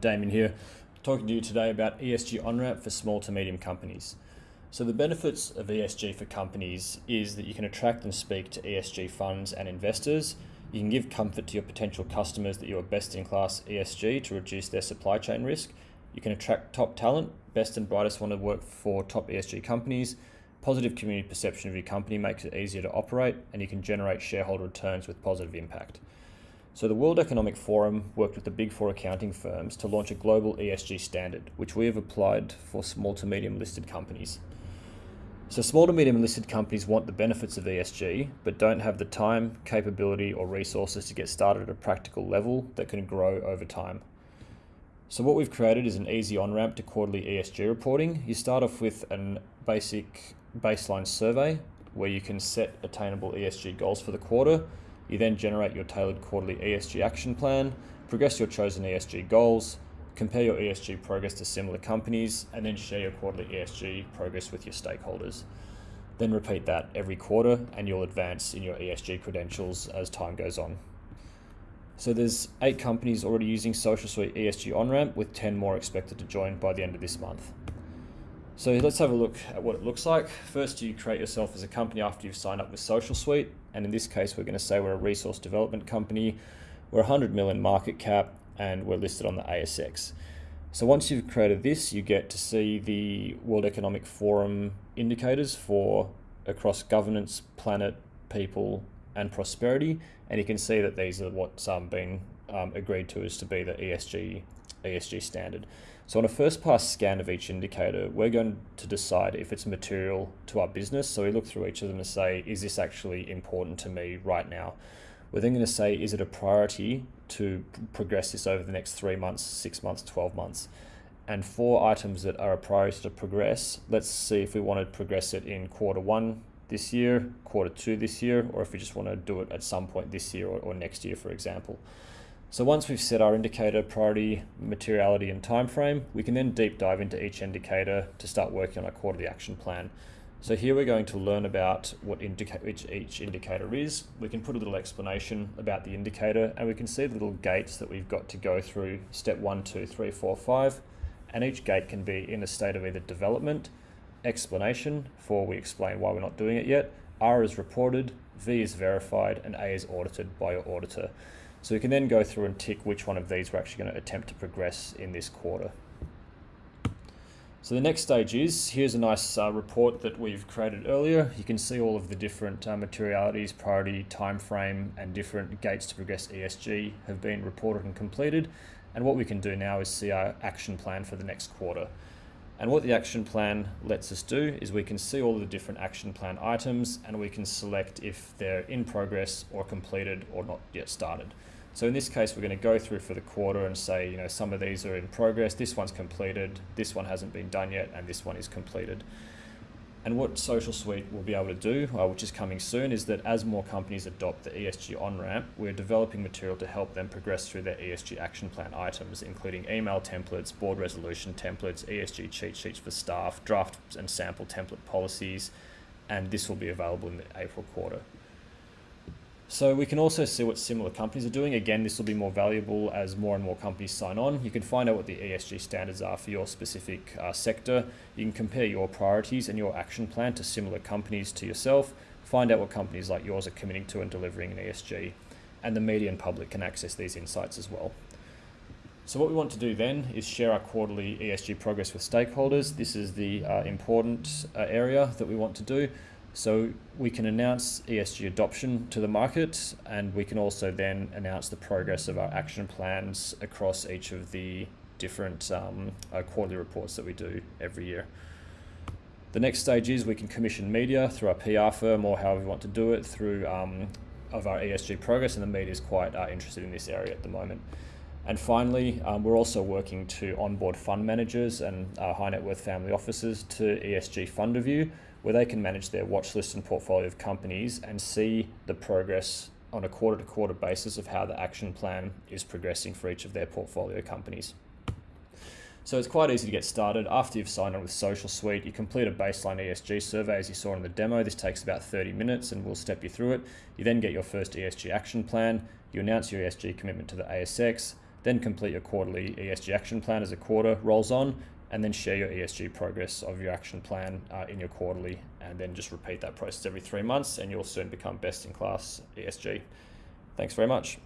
Damien here, talking to you today about ESG on-ramp for small to medium companies. So the benefits of ESG for companies is that you can attract and speak to ESG funds and investors. You can give comfort to your potential customers that you are best in class ESG to reduce their supply chain risk. You can attract top talent, best and brightest want to work for top ESG companies. Positive community perception of your company makes it easier to operate, and you can generate shareholder returns with positive impact. So the World Economic Forum worked with the big four accounting firms to launch a global ESG standard, which we have applied for small to medium listed companies. So small to medium listed companies want the benefits of ESG, but don't have the time, capability, or resources to get started at a practical level that can grow over time. So what we've created is an easy on-ramp to quarterly ESG reporting. You start off with a basic baseline survey where you can set attainable ESG goals for the quarter you then generate your tailored quarterly ESG action plan, progress your chosen ESG goals, compare your ESG progress to similar companies, and then share your quarterly ESG progress with your stakeholders. Then repeat that every quarter and you'll advance in your ESG credentials as time goes on. So there's eight companies already using Social Suite ESG on-ramp with 10 more expected to join by the end of this month. So let's have a look at what it looks like. First, you create yourself as a company after you've signed up with Social Suite. And in this case, we're going to say we're a resource development company. We're 100 million market cap and we're listed on the ASX. So once you've created this, you get to see the World Economic Forum indicators for across governance, planet, people, and prosperity. And you can see that these are what's um, been um, agreed to as to be the ESG ESG standard. So on a first pass scan of each indicator, we're going to decide if it's material to our business. So we look through each of them and say, is this actually important to me right now? We're then going to say, is it a priority to progress this over the next three months, six months, 12 months? And for items that are a priority to progress, let's see if we want to progress it in quarter one this year, quarter two this year, or if we just want to do it at some point this year or, or next year, for example. So once we've set our indicator priority, materiality and time frame, we can then deep dive into each indicator to start working on our quarterly action plan. So here we're going to learn about what indica each, each indicator is. We can put a little explanation about the indicator and we can see the little gates that we've got to go through step one, two, three, four, five. And each gate can be in a state of either development, explanation, for we explain why we're not doing it yet, R is reported, V is verified, and A is audited by your auditor. So we can then go through and tick which one of these we're actually going to attempt to progress in this quarter. So the next stage is, here's a nice uh, report that we've created earlier. You can see all of the different uh, materialities, priority, time frame, and different gates to progress ESG have been reported and completed. And what we can do now is see our action plan for the next quarter. And what the action plan lets us do is we can see all the different action plan items and we can select if they're in progress or completed or not yet started. So in this case, we're going to go through for the quarter and say, you know, some of these are in progress, this one's completed, this one hasn't been done yet, and this one is completed. And what Social Suite will be able to do, uh, which is coming soon, is that as more companies adopt the ESG on-ramp, we're developing material to help them progress through their ESG action plan items, including email templates, board resolution templates, ESG cheat sheets for staff, draft and sample template policies, and this will be available in the April quarter. So we can also see what similar companies are doing. Again, this will be more valuable as more and more companies sign on. You can find out what the ESG standards are for your specific uh, sector. You can compare your priorities and your action plan to similar companies to yourself. Find out what companies like yours are committing to and delivering in ESG. And the media and public can access these insights as well. So what we want to do then is share our quarterly ESG progress with stakeholders. This is the uh, important uh, area that we want to do. So we can announce ESG adoption to the market and we can also then announce the progress of our action plans across each of the different um, uh, quarterly reports that we do every year. The next stage is we can commission media through our PR firm or however we want to do it through um, of our ESG progress and the media is quite uh, interested in this area at the moment. And finally, um, we're also working to onboard fund managers and uh, high net worth family offices to ESG Fund Review, where they can manage their watch list and portfolio of companies and see the progress on a quarter to quarter basis of how the action plan is progressing for each of their portfolio companies. So it's quite easy to get started. After you've signed on with Social Suite, you complete a baseline ESG survey as you saw in the demo. This takes about 30 minutes and we'll step you through it. You then get your first ESG action plan. You announce your ESG commitment to the ASX then complete your quarterly ESG action plan as a quarter rolls on, and then share your ESG progress of your action plan uh, in your quarterly, and then just repeat that process every three months, and you'll soon become best in class ESG. Thanks very much.